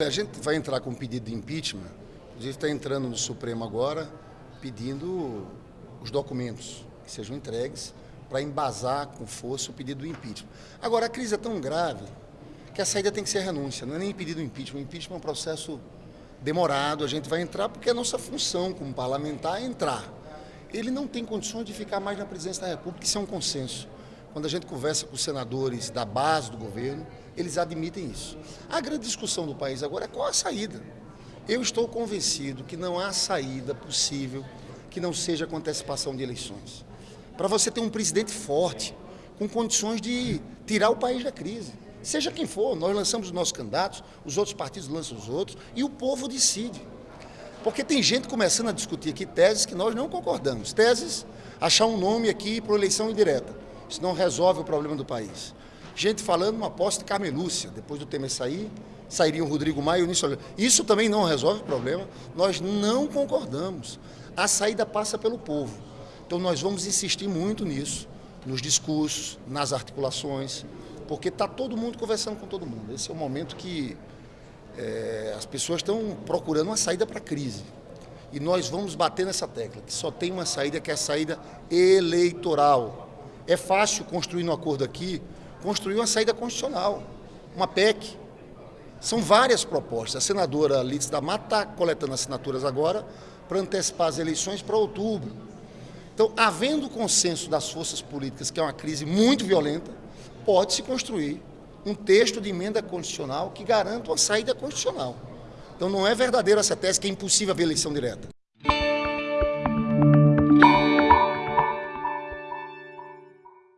A gente vai entrar com um pedido de impeachment, inclusive está entrando no Supremo agora, pedindo os documentos que sejam entregues para embasar com força o pedido do impeachment. Agora, a crise é tão grave que a saída tem que ser renúncia, não é nem pedido do impeachment. O impeachment é um processo demorado, a gente vai entrar porque a nossa função como parlamentar é entrar. Ele não tem condições de ficar mais na presidência da República, isso é um consenso. Quando a gente conversa com senadores da base do governo, eles admitem isso. A grande discussão do país agora é qual a saída. Eu estou convencido que não há saída possível que não seja com antecipação de eleições. Para você ter um presidente forte, com condições de tirar o país da crise. Seja quem for, nós lançamos os nossos candidatos, os outros partidos lançam os outros, e o povo decide. Porque tem gente começando a discutir aqui teses que nós não concordamos. Teses, achar um nome aqui para eleição indireta. Isso não resolve o problema do país gente falando uma aposta de Carmelúcia, depois do Temer sair, sairia o Rodrigo Maia e o Nisso Isso também não resolve o problema, nós não concordamos. A saída passa pelo povo. Então nós vamos insistir muito nisso, nos discursos, nas articulações, porque está todo mundo conversando com todo mundo. Esse é o momento que é, as pessoas estão procurando uma saída para a crise. E nós vamos bater nessa tecla, que só tem uma saída, que é a saída eleitoral. É fácil construir um acordo aqui, construiu uma saída constitucional, uma PEC. São várias propostas. A senadora Lides da Mata está coletando assinaturas agora para antecipar as eleições para outubro. Então, havendo consenso das forças políticas, que é uma crise muito violenta, pode-se construir um texto de emenda constitucional que garanta uma saída constitucional. Então, não é verdadeiro essa tese que é impossível haver eleição direta.